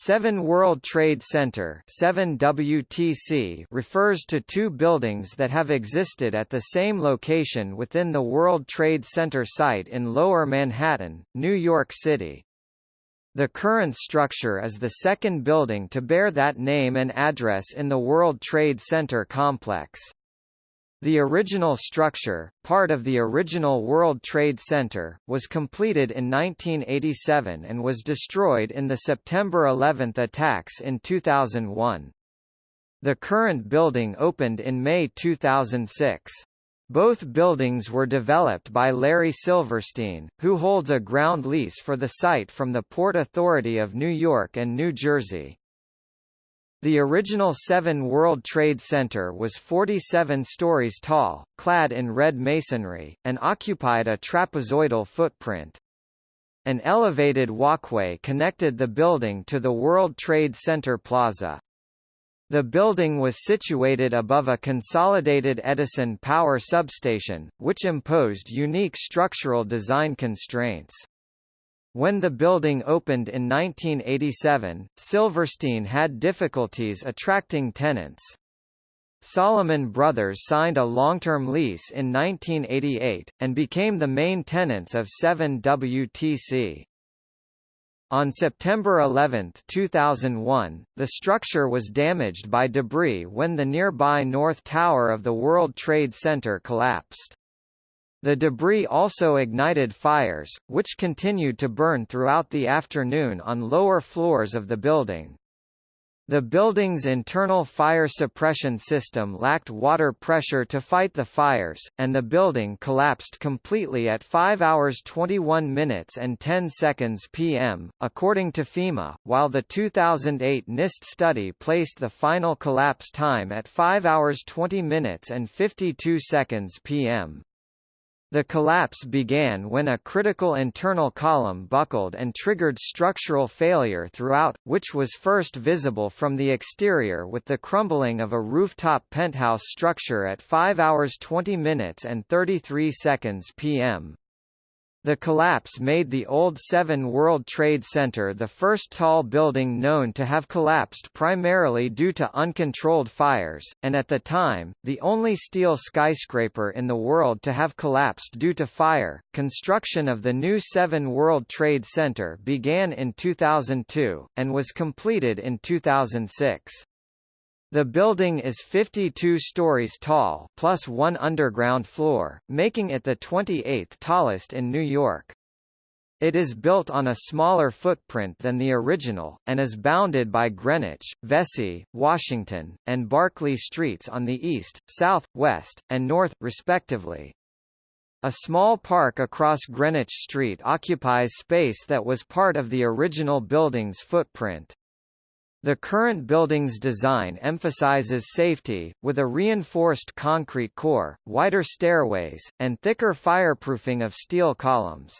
Seven World Trade Center 7 WTC refers to two buildings that have existed at the same location within the World Trade Center site in Lower Manhattan, New York City. The current structure is the second building to bear that name and address in the World Trade Center complex. The original structure, part of the original World Trade Center, was completed in 1987 and was destroyed in the September 11 attacks in 2001. The current building opened in May 2006. Both buildings were developed by Larry Silverstein, who holds a ground lease for the site from the Port Authority of New York and New Jersey. The original 7 World Trade Center was 47 stories tall, clad in red masonry, and occupied a trapezoidal footprint. An elevated walkway connected the building to the World Trade Center Plaza. The building was situated above a consolidated Edison power substation, which imposed unique structural design constraints. When the building opened in 1987, Silverstein had difficulties attracting tenants. Salomon Brothers signed a long-term lease in 1988, and became the main tenants of 7WTC. On September 11, 2001, the structure was damaged by debris when the nearby North Tower of the World Trade Center collapsed. The debris also ignited fires, which continued to burn throughout the afternoon on lower floors of the building. The building's internal fire suppression system lacked water pressure to fight the fires, and the building collapsed completely at 5 hours 21 minutes and 10 seconds p.m., according to FEMA, while the 2008 NIST study placed the final collapse time at 5 hours 20 minutes and 52 seconds p.m. The collapse began when a critical internal column buckled and triggered structural failure throughout, which was first visible from the exterior with the crumbling of a rooftop penthouse structure at 5 hours 20 minutes and 33 seconds p.m. The collapse made the old 7 World Trade Center the first tall building known to have collapsed primarily due to uncontrolled fires, and at the time, the only steel skyscraper in the world to have collapsed due to fire. Construction of the new 7 World Trade Center began in 2002, and was completed in 2006. The building is 52 stories tall plus one underground floor, making it the 28th tallest in New York. It is built on a smaller footprint than the original, and is bounded by Greenwich, Vesey, Washington, and Barclay streets on the east, south, west, and north, respectively. A small park across Greenwich Street occupies space that was part of the original building's footprint. The current building's design emphasizes safety, with a reinforced concrete core, wider stairways, and thicker fireproofing of steel columns.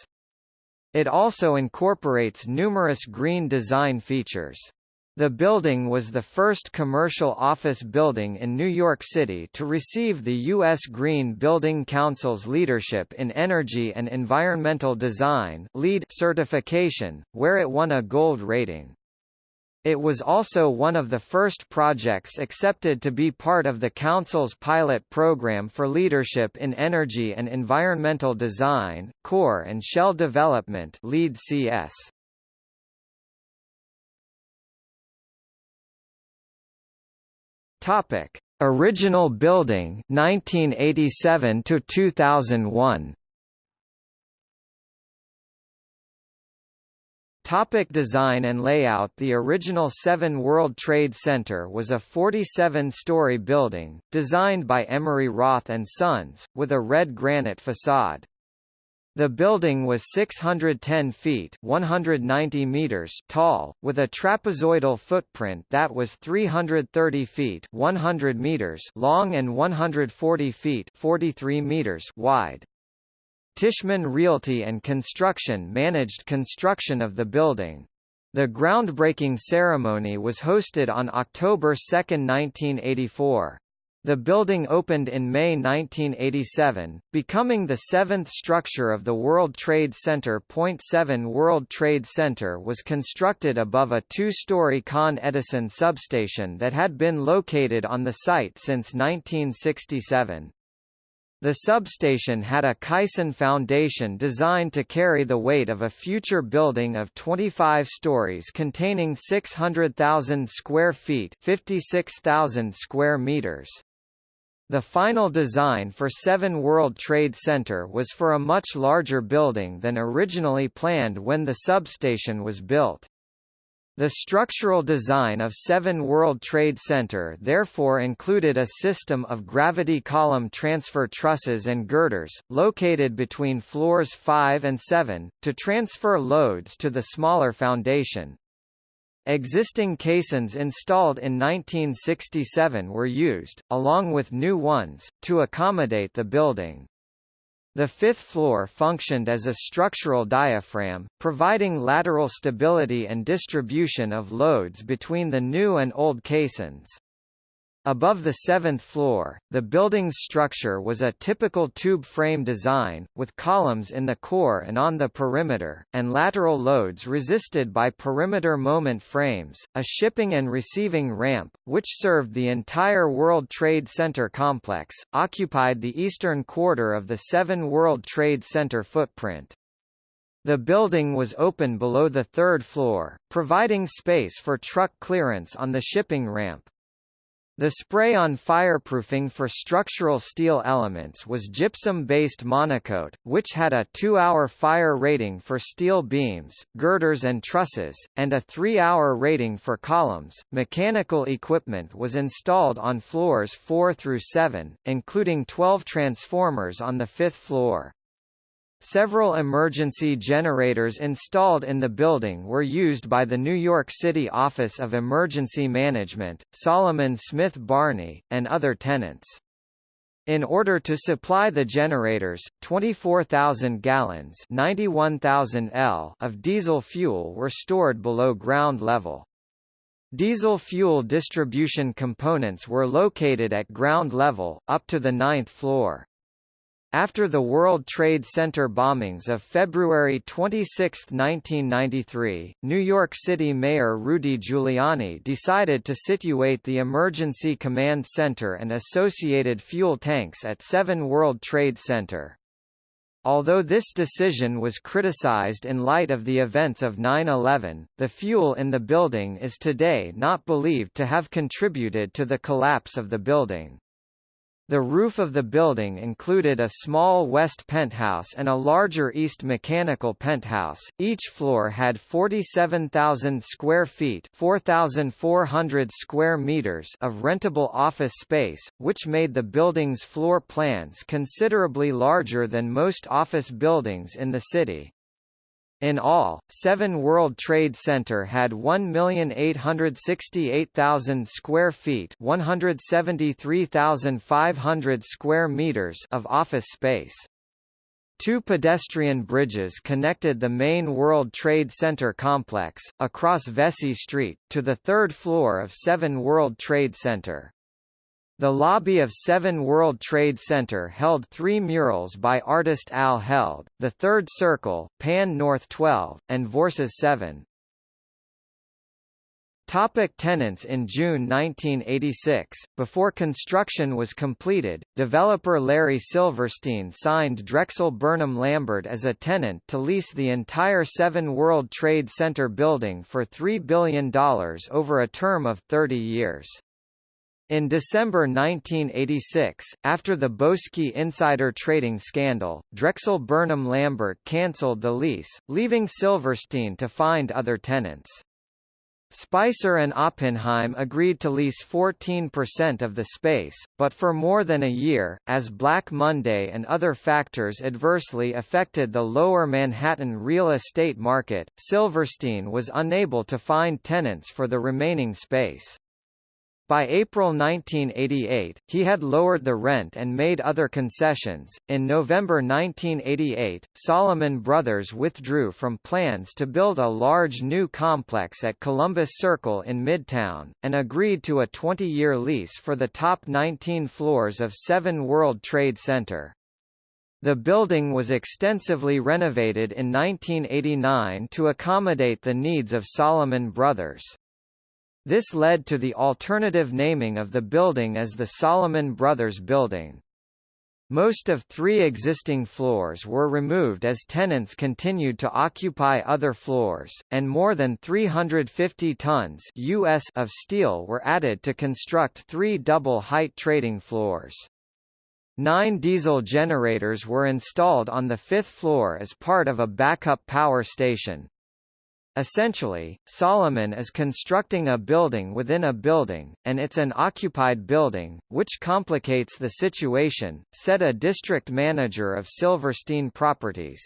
It also incorporates numerous green design features. The building was the first commercial office building in New York City to receive the U.S. Green Building Council's Leadership in Energy and Environmental Design certification, where it won a gold rating. It was also one of the first projects accepted to be part of the Council's pilot program for leadership in energy and environmental design, core and shell development LEED CS. Topic: Original building 1987 to 2001. Topic design and layout The original 7 World Trade Center was a 47-story building, designed by Emery Roth & Sons, with a red granite facade. The building was 610 feet 190 meters tall, with a trapezoidal footprint that was 330 feet 100 meters long and 140 feet 43 meters wide. Tishman Realty and Construction managed construction of the building. The groundbreaking ceremony was hosted on October 2, 1984. The building opened in May 1987, becoming the seventh structure of the World Trade Center. Point 7 World Trade Center was constructed above a two-story Con Edison substation that had been located on the site since 1967. The substation had a caisson foundation designed to carry the weight of a future building of 25 stories containing 600,000 square feet 56,000 square meters. The final design for 7 World Trade Center was for a much larger building than originally planned when the substation was built. The structural design of 7 World Trade Center therefore included a system of gravity column transfer trusses and girders, located between floors 5 and 7, to transfer loads to the smaller foundation. Existing caissons installed in 1967 were used, along with new ones, to accommodate the building. The fifth floor functioned as a structural diaphragm, providing lateral stability and distribution of loads between the new and old caissons. Above the seventh floor, the building's structure was a typical tube frame design, with columns in the core and on the perimeter, and lateral loads resisted by perimeter moment frames. A shipping and receiving ramp, which served the entire World Trade Center complex, occupied the eastern quarter of the seven World Trade Center footprint. The building was open below the third floor, providing space for truck clearance on the shipping ramp. The spray-on fireproofing for structural steel elements was gypsum-based monocoat, which had a two-hour fire rating for steel beams, girders and trusses, and a three-hour rating for columns. Mechanical equipment was installed on floors 4 through 7, including 12 transformers on the fifth floor. Several emergency generators installed in the building were used by the New York City Office of Emergency Management, Salomon Smith Barney, and other tenants. In order to supply the generators, 24,000 gallons 91,000 L of diesel fuel were stored below ground level. Diesel fuel distribution components were located at ground level, up to the ninth floor. After the World Trade Center bombings of February 26, 1993, New York City Mayor Rudy Giuliani decided to situate the Emergency Command Center and associated fuel tanks at 7 World Trade Center. Although this decision was criticized in light of the events of 9-11, the fuel in the building is today not believed to have contributed to the collapse of the building. The roof of the building included a small west penthouse and a larger east mechanical penthouse. Each floor had 47,000 square feet, 4,400 square meters of rentable office space, which made the building's floor plans considerably larger than most office buildings in the city. In all, 7 World Trade Center had 1,868,000 square feet 173,500 square meters of office space. Two pedestrian bridges connected the main World Trade Center complex, across Vesey Street, to the third floor of 7 World Trade Center. The lobby of Seven World Trade Center held three murals by artist Al Held, The Third Circle, Pan North 12, and Vorces 7. Topic tenants In June 1986, before construction was completed, developer Larry Silverstein signed Drexel Burnham Lambert as a tenant to lease the entire Seven World Trade Center building for $3 billion over a term of 30 years. In December 1986, after the Boesky insider trading scandal, Drexel Burnham Lambert cancelled the lease, leaving Silverstein to find other tenants. Spicer and Oppenheim agreed to lease 14% of the space, but for more than a year, as Black Monday and other factors adversely affected the lower Manhattan real estate market, Silverstein was unable to find tenants for the remaining space. By April 1988, he had lowered the rent and made other concessions. In November 1988, Salomon Brothers withdrew from plans to build a large new complex at Columbus Circle in Midtown, and agreed to a 20-year lease for the top 19 floors of 7 World Trade Center. The building was extensively renovated in 1989 to accommodate the needs of Salomon Brothers. This led to the alternative naming of the building as the Salomon Brothers Building. Most of three existing floors were removed as tenants continued to occupy other floors, and more than 350 tons US of steel were added to construct three double-height trading floors. Nine diesel generators were installed on the fifth floor as part of a backup power station. Essentially, Salomon is constructing a building within a building, and it's an occupied building, which complicates the situation, said a district manager of Silverstein Properties.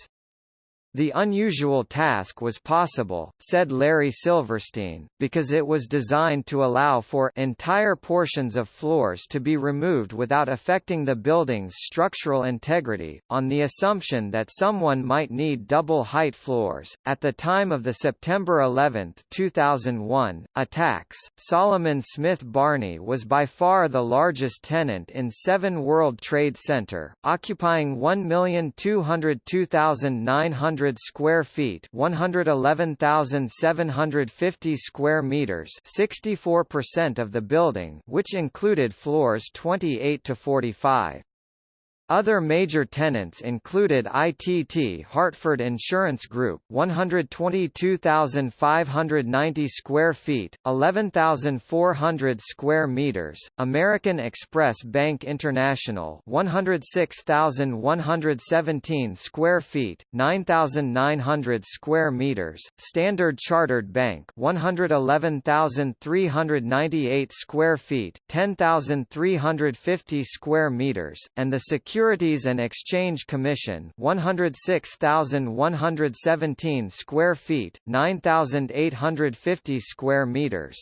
The unusual task was possible, said Larry Silverstein, because it was designed to allow for entire portions of floors to be removed without affecting the building's structural integrity, on the assumption that someone might need double-height floors. At the time of the September 11, 2001, attacks, Salomon Smith Barney was by far the largest tenant in 7 World Trade Center, occupying 1,202,900 100 square feet 111,750 square meters 64% of the building which included floors 28 to 45. Other major tenants included ITT Hartford Insurance Group 122,590 square feet 11,400 square meters American Express Bank International 106,117 square feet 9,900 square meters Standard Chartered Bank 111,398 square feet 10,350 square meters and the Security Securities and Exchange Commission 106,117 square feet 9,850 square meters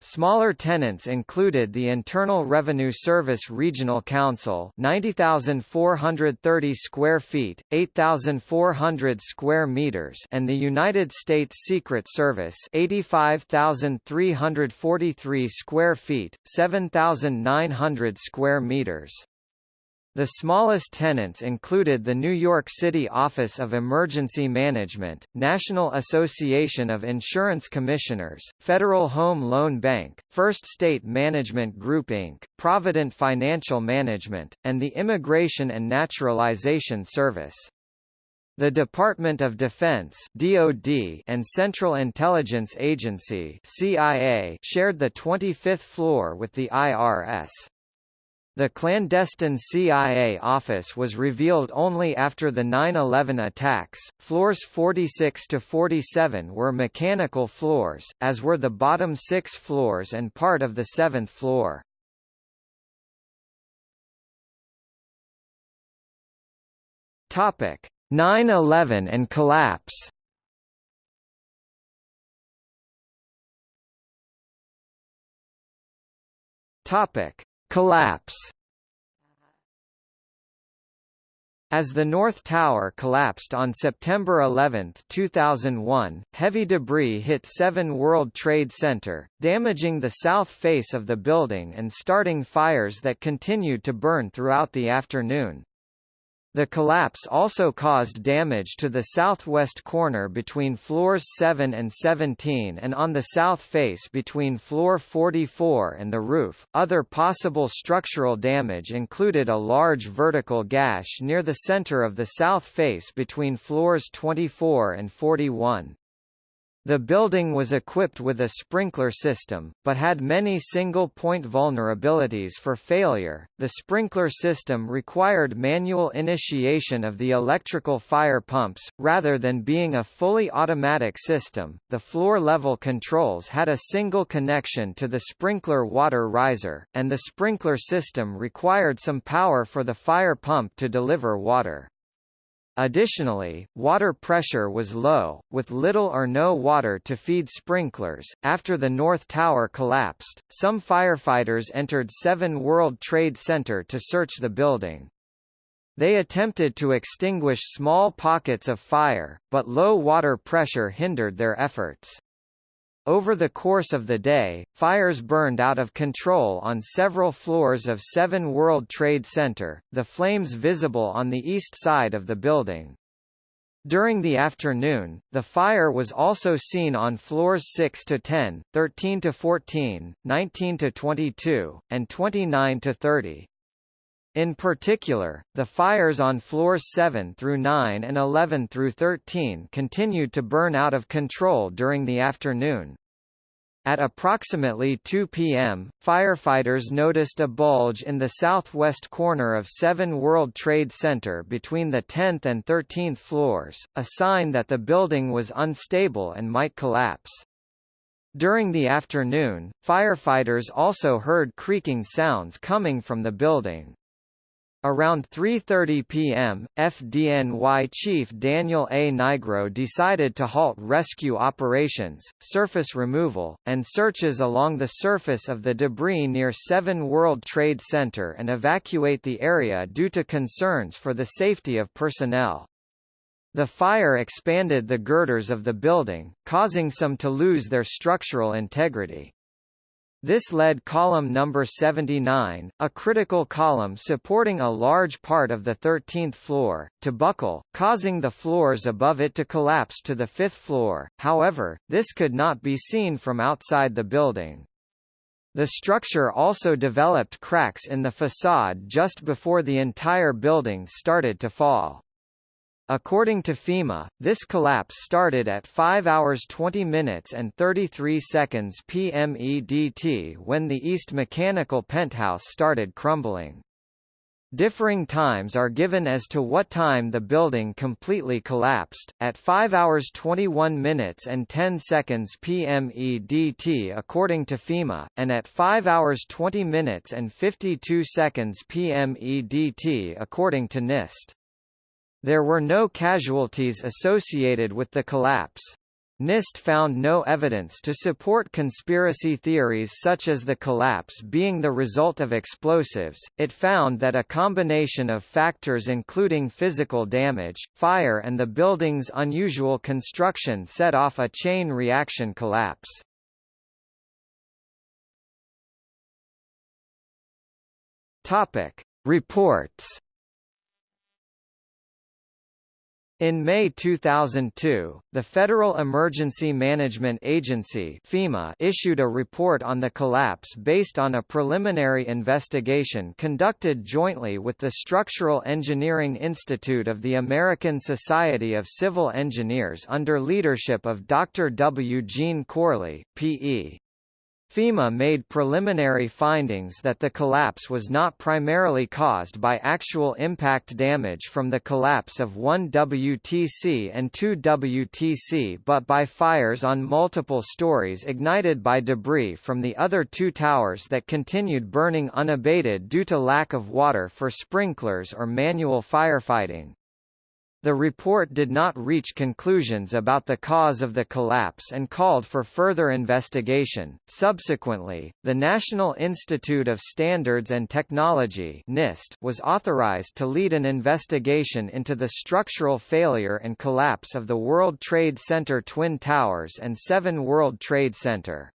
Smaller tenants included the Internal Revenue Service Regional Council 90,430 square feet, 8,400 square meters and the United States Secret Service 85,343 square feet, 7,900 square meters. The smallest tenants included the New York City Office of Emergency Management, National Association of Insurance Commissioners, Federal Home Loan Bank, First State Management Group Inc., Provident Financial Management, and the Immigration and Naturalization Service. The Department of Defense (DoD) and Central Intelligence Agency (CIA) shared the 25th floor with the IRS. The clandestine CIA office was revealed only after the 9-11 attacks. Floors 46 to 47 were mechanical floors, as were the bottom six floors and part of the seventh floor. Topic: 9/11 and collapse. Topic: Collapse As the North Tower collapsed on September 11, 2001, heavy debris hit 7 World Trade Center, damaging the south face of the building and starting fires that continued to burn throughout the afternoon. The collapse also caused damage to the southwest corner between floors 7 and 17 and on the south face between floor 44 and the roof. Other possible structural damage included a large vertical gash near the center of the south face between floors 24 and 41. The building was equipped with a sprinkler system, but had many single-point vulnerabilities for failure. The sprinkler system required manual initiation of the electrical fire pumps, rather than being a fully automatic system. The floor-level controls had a single connection to the sprinkler water riser, and the sprinkler system required some power for the fire pump to deliver water. Additionally, water pressure was low, with little or no water to feed sprinklers. After the North Tower collapsed, some firefighters entered 7 World Trade Center to search the building. They attempted to extinguish small pockets of fire, but low water pressure hindered their efforts. Over the course of the day, fires burned out of control on several floors of 7 World Trade Center, the flames visible on the east side of the building. During the afternoon, the fire was also seen on floors 6 to 10, 13 to 14, 19 to 22, and 29 to 30. In particular, the fires on floors 7 through 9 and 11 through 13 continued to burn out of control during the afternoon. At approximately 2 p.m., firefighters noticed a bulge in the southwest corner of 7 World Trade Center between the 10th and 13th floors, a sign that the building was unstable and might collapse. During the afternoon, firefighters also heard creaking sounds coming from the building. Around 3.30 p.m., FDNY Chief Daniel A. Nigro decided to halt rescue operations, surface removal, and searches along the surface of the debris near 7 World Trade Center and evacuate the area due to concerns for the safety of personnel. The fire expanded the girders of the building, causing some to lose their structural integrity. This led column number 79, a critical column supporting a large part of the 13th floor, to buckle, causing the floors above it to collapse to the fifth floor, however, this could not be seen from outside the building. The structure also developed cracks in the facade just before the entire building started to fall. According to FEMA, this collapse started at 5 hours 20 minutes and 33 seconds PM EDT when the East Mechanical penthouse started crumbling. Differing times are given as to what time the building completely collapsed, at 5 hours 21 minutes and 10 seconds PM EDT according to FEMA, and at 5 hours 20 minutes and 52 seconds PM EDT according to NIST. There were no casualties associated with the collapse. NIST found no evidence to support conspiracy theories such as the collapse being the result of explosives. It found that a combination of factors including physical damage, fire and the building's unusual construction set off a chain reaction collapse. Topic: Reports In May 2002, the Federal Emergency Management Agency FEMA issued a report on the collapse based on a preliminary investigation conducted jointly with the Structural Engineering Institute of the American Society of Civil Engineers under leadership of Dr. W. Gene Corley, P.E. FEMA made preliminary findings that the collapse was not primarily caused by actual impact damage from the collapse of one WTC and two WTC but by fires on multiple stories ignited by debris from the other two towers that continued burning unabated due to lack of water for sprinklers or manual firefighting. The report did not reach conclusions about the cause of the collapse and called for further investigation. Subsequently, the National Institute of Standards and Technology (NIST) was authorized to lead an investigation into the structural failure and collapse of the World Trade Center Twin Towers and 7 World Trade Center.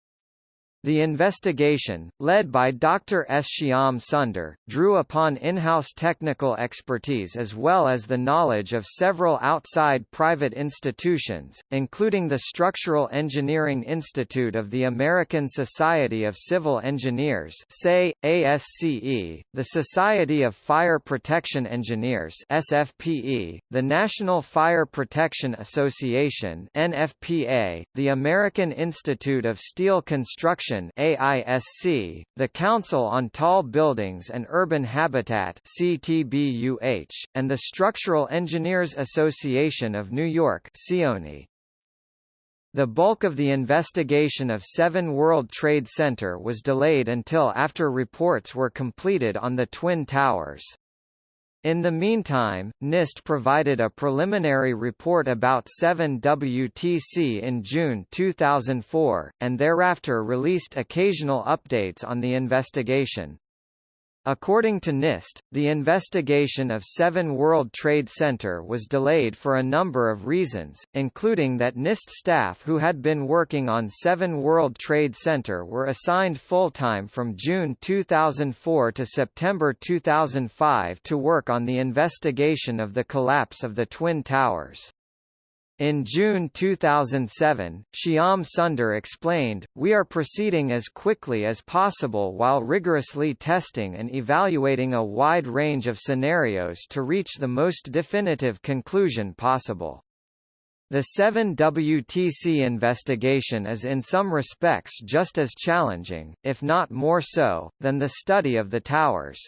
The investigation, led by Dr. S. Shyam Sunder, drew upon in-house technical expertise as well as the knowledge of several outside private institutions, including the Structural Engineering Institute of the American Society of Civil Engineers ASCE, the Society of Fire Protection Engineers SFPE, the National Fire Protection Association NFPA, the American Institute of Steel Construction AISC, the Council on Tall Buildings and Urban Habitat CTBUH, and the Structural Engineers Association of New York SEAoNY. The bulk of the investigation of 7 World Trade Center was delayed until after reports were completed on the Twin Towers. In the meantime, NIST provided a preliminary report about 7WTC in June 2004, and thereafter released occasional updates on the investigation. According to NIST, the investigation of 7 World Trade Center was delayed for a number of reasons, including that NIST staff who had been working on 7 World Trade Center were assigned full-time from June 2004 to September 2005 to work on the investigation of the collapse of the Twin Towers. In June 2007, Shyam Sunder explained, We are proceeding as quickly as possible while rigorously testing and evaluating a wide range of scenarios to reach the most definitive conclusion possible. The 7WTC investigation is in some respects just as challenging, if not more so, than the study of the towers.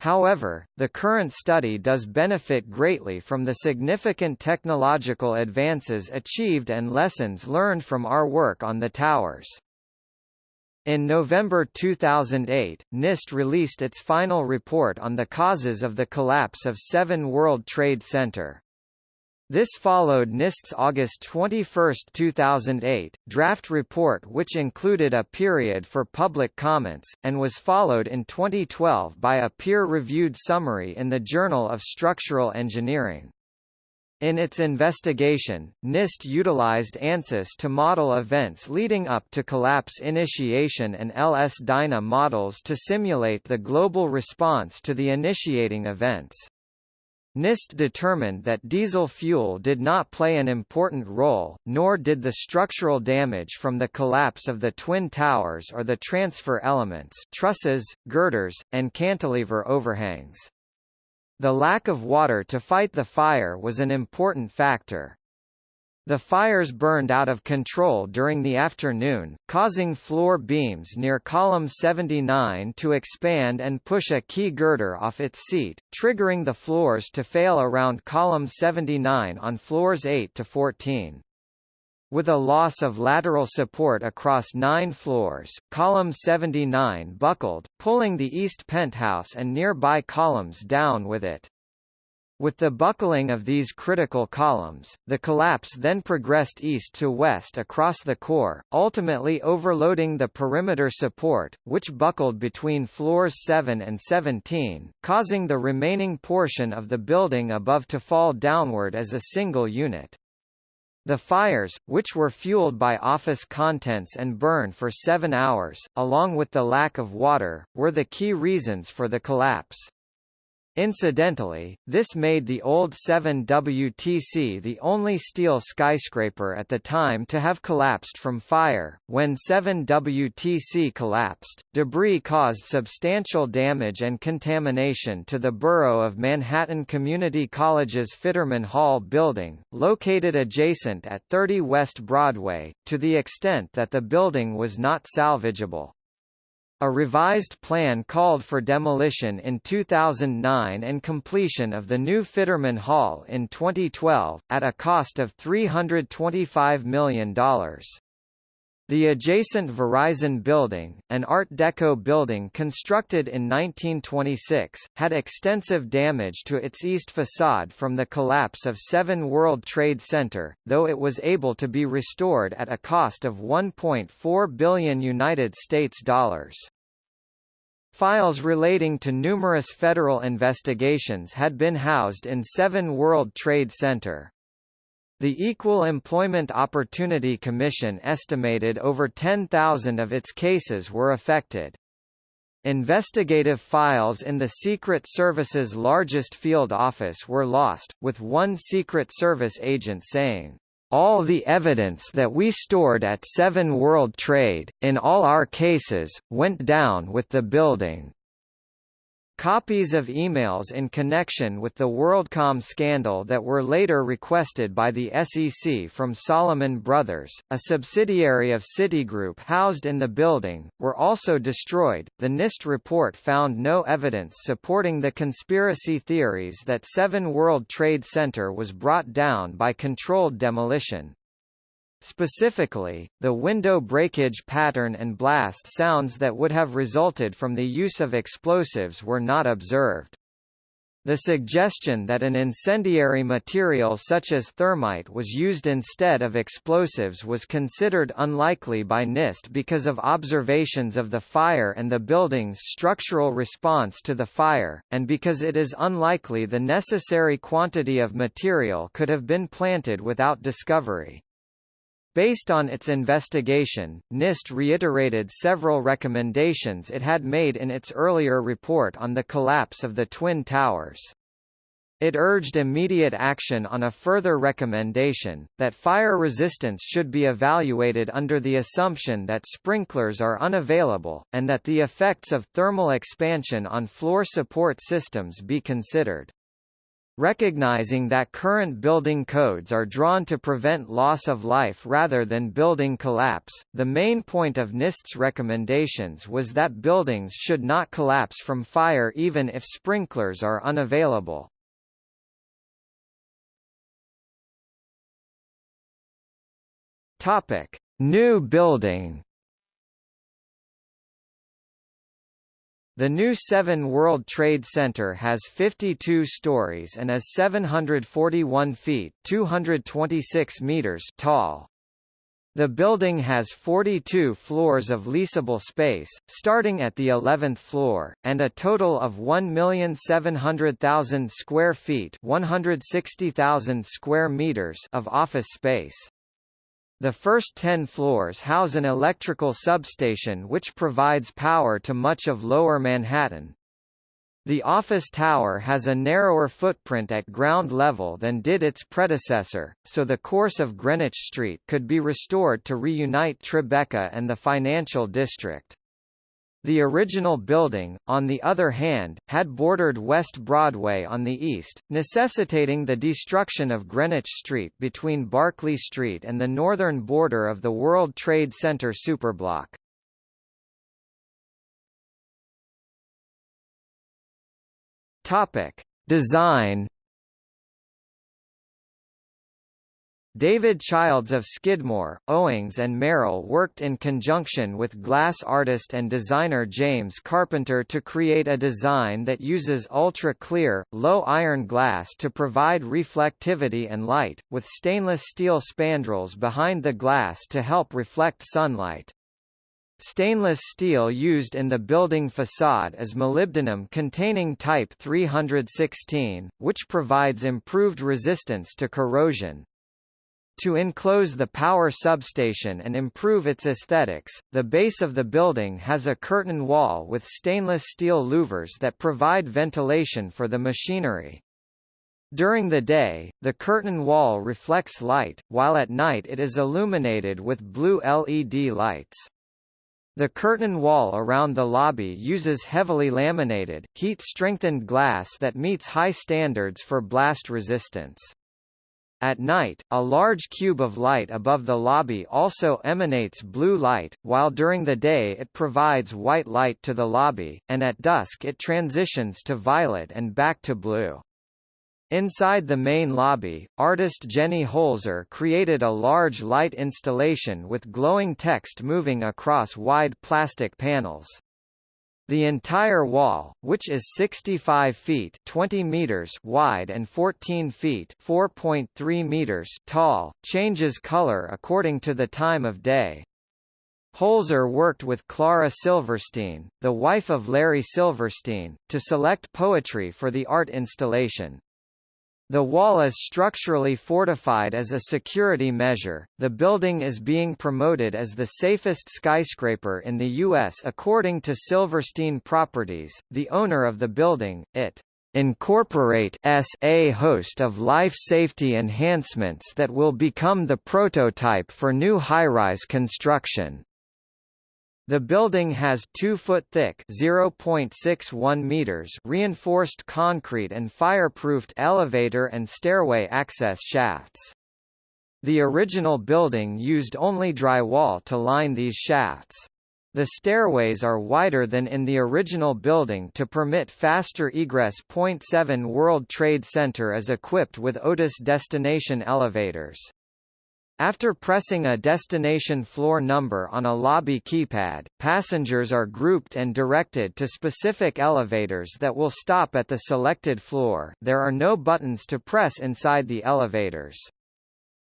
However, the current study does benefit greatly from the significant technological advances achieved and lessons learned from our work on the towers. In November 2008, NIST released its final report on the causes of the collapse of 7 World Trade Center. This followed NIST's August 21, 2008, draft report which included a period for public comments, and was followed in 2012 by a peer-reviewed summary in the Journal of Structural Engineering. In its investigation, NIST utilized ANSYS to model events leading up to collapse initiation and LS-DYNA models to simulate the global response to the initiating events. NIST determined that diesel fuel did not play an important role, nor did the structural damage from the collapse of the Twin Towers or the transfer elements trusses, girders, and cantilever overhangs. The lack of water to fight the fire was an important factor. The fires burned out of control during the afternoon, causing floor beams near column 79 to expand and push a key girder off its seat, triggering the floors to fail around column 79 on floors 8 to 14. With a loss of lateral support across nine floors, column 79 buckled, pulling the east penthouse and nearby columns down with it. With the buckling of these critical columns, the collapse then progressed east to west across the core, ultimately overloading the perimeter support, which buckled between floors 7 and 17, causing the remaining portion of the building above to fall downward as a single unit. The fires, which were fueled by office contents and burned for seven hours, along with the lack of water, were the key reasons for the collapse. Incidentally, this made the old 7WTC the only steel skyscraper at the time to have collapsed from fire. When 7WTC collapsed, debris caused substantial damage and contamination to the borough of Manhattan Community College's Fitterman Hall building, located adjacent at 30 West Broadway, to the extent that the building was not salvageable. A revised plan called for demolition in 2009 and completion of the new Fitterman Hall in 2012, at a cost of $325 million. The adjacent Verizon building, an Art Deco building constructed in 1926, had extensive damage to its east facade from the collapse of 7 World Trade Center, though it was able to be restored at a cost of 1.4 billion United States dollars. Files relating to numerous federal investigations had been housed in 7 World Trade Center. The Equal Employment Opportunity Commission estimated over 10,000 of its cases were affected. Investigative files in the Secret Service's largest field office were lost, with one Secret Service agent saying, all the evidence that we stored at Seven World Trade, in all our cases, went down with the building. Copies of emails in connection with the WorldCom scandal that were later requested by the SEC from Salomon Brothers, a subsidiary of Citigroup housed in the building, were also destroyed. The NIST report found no evidence supporting the conspiracy theories that Seven World Trade Center was brought down by controlled demolition. Specifically, the window breakage pattern and blast sounds that would have resulted from the use of explosives were not observed. The suggestion that an incendiary material such as thermite was used instead of explosives was considered unlikely by NIST because of observations of the fire and the building's structural response to the fire, and because it is unlikely the necessary quantity of material could have been planted without discovery. Based on its investigation, NIST reiterated several recommendations it had made in its earlier report on the collapse of the Twin Towers. It urged immediate action on a further recommendation, that fire resistance should be evaluated under the assumption that sprinklers are unavailable, and that the effects of thermal expansion on floor support systems be considered. Recognizing that current building codes are drawn to prevent loss of life rather than building collapse, the main point of NIST's recommendations was that buildings should not collapse from fire even if sprinklers are unavailable. Topic: New building The new 7 World Trade Center has 52 stories and is 741 feet 226 meters tall. The building has 42 floors of leasable space, starting at the 11th floor, and a total of 1,700,000 square feet 160,000 square meters of office space. The first 10 floors house an electrical substation which provides power to much of Lower Manhattan. The office tower has a narrower footprint at ground level than did its predecessor, so the course of Greenwich Street could be restored to reunite Tribeca and the financial district. The original building, on the other hand, had bordered West Broadway on the east, necessitating the destruction of Greenwich Street between Barclay Street and the northern border of the World Trade Center superblock. Topic: Design David Childs of Skidmore, Owings and Merrill worked in conjunction with glass artist and designer James Carpenter to create a design that uses ultra-clear, low-iron glass to provide reflectivity and light, with stainless steel spandrels behind the glass to help reflect sunlight. Stainless steel used in the building facade is molybdenum containing type 316, which provides improved resistance to corrosion. To enclose the power substation and improve its aesthetics, the base of the building has a curtain wall with stainless steel louvers that provide ventilation for the machinery. During the day, the curtain wall reflects light, while at night it is illuminated with blue LED lights. The curtain wall around the lobby uses heavily laminated, heat-strengthened glass that meets high standards for blast resistance. At night, a large cube of light above the lobby also emanates blue light, while during the day it provides white light to the lobby, and at dusk it transitions to violet and back to blue. Inside the main lobby, artist Jenny Holzer created a large light installation with glowing text moving across wide plastic panels. The entire wall, which is 65 feet 20 meters wide and 14 feet 4.3 meters tall, changes color according to the time of day. Holzer worked with Klara Silverstein, the wife of Larry Silverstein, to select poetry for the art installation. The wall is structurally fortified as a security measure. The building is being promoted as the safest skyscraper in the U.S. according to Silverstein Properties, the owner of the building. It incorporate a host of life safety enhancements that will become the prototype for new high-rise construction. The building has 2-foot-thick (0.61 meters) reinforced concrete and fireproofed elevator and stairway access shafts. The original building used only drywall to line these shafts. The stairways are wider than in the original building to permit faster egress. 7 World Trade Center is equipped with Otis destination elevators. After pressing a destination floor number on a lobby keypad, passengers are grouped and directed to specific elevators that will stop at the selected floor there are no buttons to press inside the elevators.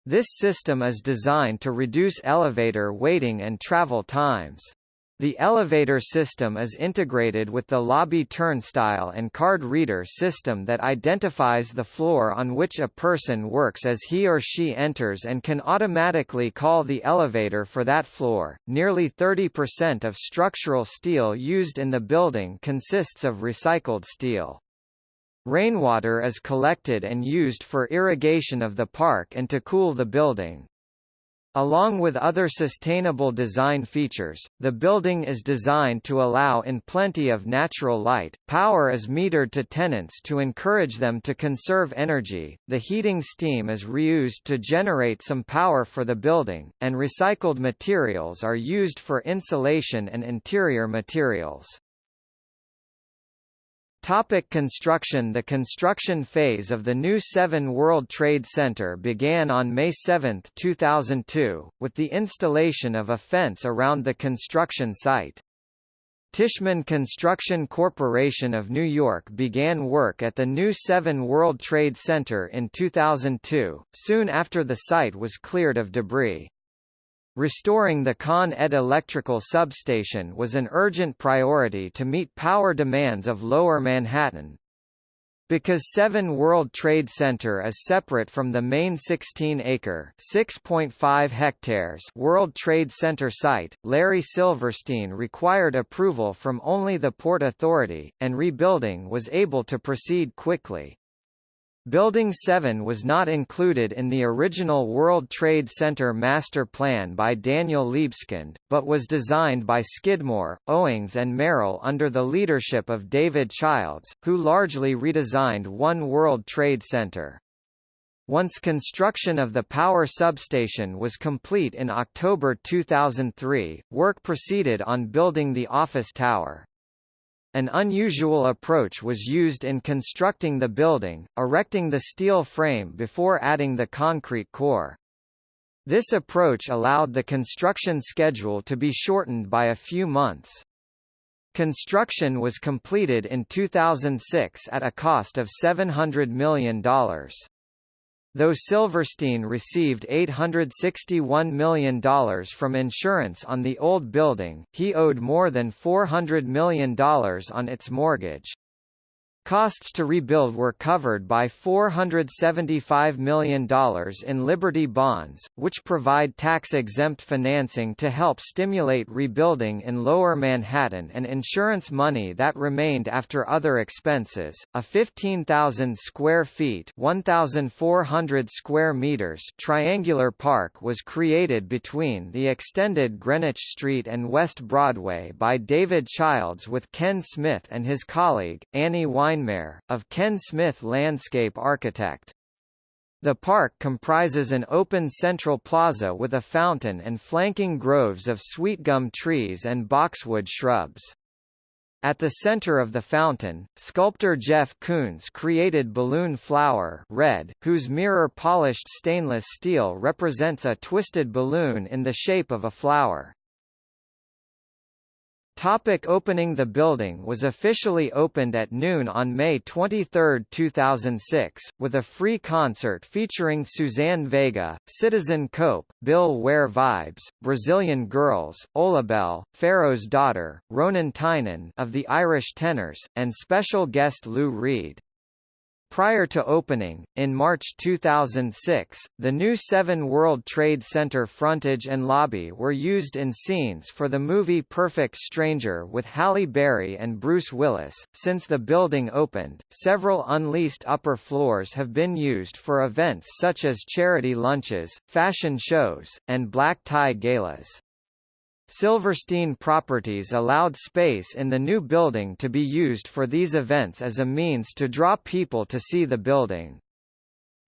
This system is designed to reduce elevator waiting and travel times. The elevator system is integrated with the lobby turnstile and card reader system that identifies the floor on which a person works as he or she enters and can automatically call the elevator for that floor. Nearly 30% of structural steel used in the building consists of recycled steel. Rainwater is collected and used for irrigation of the park and to cool the building. Along with other sustainable design features, the building is designed to allow in plenty of natural light. Power is metered to tenants to encourage them to conserve energy. The heating steam is reused to generate some power for the building, and recycled materials are used for insulation and interior materials. Topic construction The construction phase of the new 7 World Trade Center began on May 7, 2002, with the installation of a fence around the construction site. Tishman Construction Corporation of New York began work at the new 7 World Trade Center in 2002, soon after the site was cleared of debris. Restoring the Con Ed electrical substation was an urgent priority to meet power demands of Lower Manhattan. Because 7 World Trade Center is separate from the main 16-acre (6.5 hectares) World Trade Center site, Larry Silverstein required approval from only the Port Authority, and rebuilding was able to proceed quickly. Building 7 was not included in the original World Trade Center master plan by Daniel Libeskind, but was designed by Skidmore, Owings and Merrill under the leadership of David Childs, who largely redesigned One World Trade Center. Once construction of the power substation was complete in October 2003, work proceeded on building the office tower. An unusual approach was used in constructing the building, erecting the steel frame before adding the concrete core. This approach allowed the construction schedule to be shortened by a few months. Construction was completed in 2006 at a cost of $700 million. Though Silverstein received $861 million from insurance on the old building, he owed more than $400 million on its mortgage. Costs to rebuild were covered by $475 million in Liberty bonds, which provide tax-exempt financing to help stimulate rebuilding in Lower Manhattan and insurance money that remained after other expenses. A 15,000 square feet (1,400 square meters) triangular park was created between the extended Greenwich Street and West Broadway by David Childs with Ken Smith and his colleague, Annie Wein Weinmayer, of Ken Smith Landscape Architect. The park comprises an open central plaza with a fountain and flanking groves of sweetgum trees and boxwood shrubs. At the center of the fountain, sculptor Jeff Koons created Balloon Flower Red, whose mirror-polished stainless steel represents a twisted balloon in the shape of a flower. Topic opening The building was officially opened at noon on May 23, 2006, with a free concert featuring Suzanne Vega, Citizen Cope, Bill Ware Vibes, Brazilian Girls, Ollabelle, Pharaoh's Daughter, Ronan Tynan of the Irish Tenors, and special guest Lou Reed. Prior to opening, in March 2006, the new 7 World Trade Center frontage and lobby were used in scenes for the movie Perfect Stranger with Halle Berry and Bruce Willis. Since the building opened, several unleased upper floors have been used for events such as charity lunches, fashion shows, and black tie galas. Silverstein Properties allowed space in the new building to be used for these events as a means to draw people to see the building.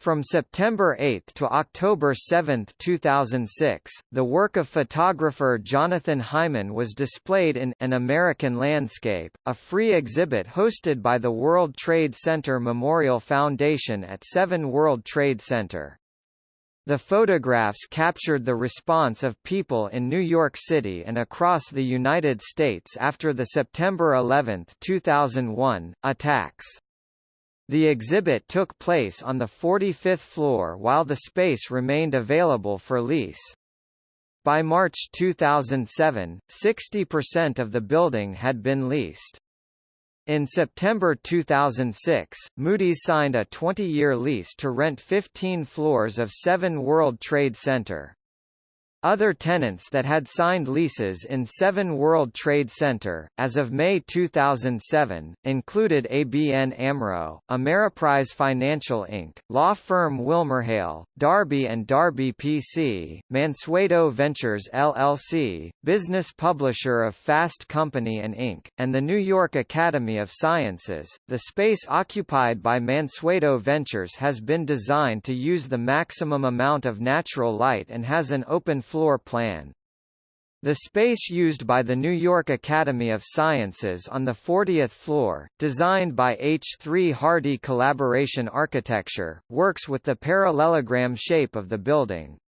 From September 8 to October 7, 2006, the work of photographer Jonathan Hyman was displayed in An American Landscape, a free exhibit hosted by the World Trade Center Memorial Foundation at 7 World Trade Center. The photographs captured the response of people in New York City and across the United States after the September 11, 2001, attacks. The exhibit took place on the 45th floor while the space remained available for lease. By March 2007, 60% of the building had been leased. In September 2006, Moody's signed a 20-year lease to rent 15 floors of 7 World Trade Center. Other tenants that had signed leases in 7 World Trade Center, as of May 2007, included ABN AMRO, Ameriprise Financial Inc., law firm WilmerHale, Darby & Darby PC, Mansueto Ventures LLC, business publisher of Fast Company and Inc., and the New York Academy of Sciences. The space occupied by Mansueto Ventures has been designed to use the maximum amount of natural light and has an open floor plan. The space used by the New York Academy of Sciences on the 40th floor, designed by H3 Hardy Collaboration Architecture, works with the parallelogram shape of the building.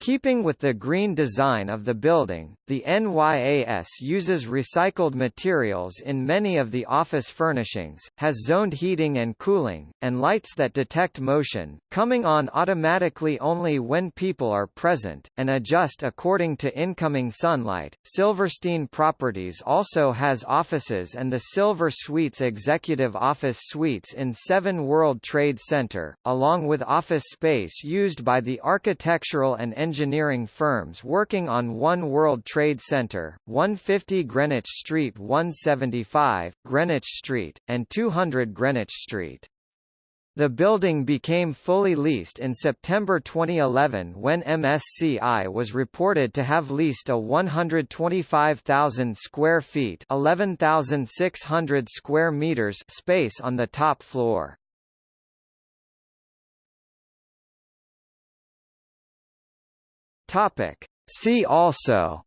Keeping with the green design of the building, the NYAS uses recycled materials in many of the office furnishings, has zoned heating and cooling, and lights that detect motion, coming on automatically only when people are present, and adjust according to incoming sunlight. Silverstein Properties also has offices and the Silver Suites Executive Office Suites in 7 World Trade Center, along with office space used by the architectural and engineering firms working on One World Trade Center, 150 Greenwich Street 175, Greenwich Street, and 200 Greenwich Street. The building became fully leased in September 2011 when MSCI was reported to have leased a 125,000 square feet (11,600 square meters) space on the top floor. Topic. See also.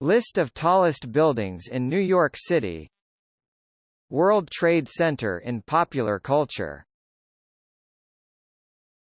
List of tallest buildings in New York City. World Trade Center in popular culture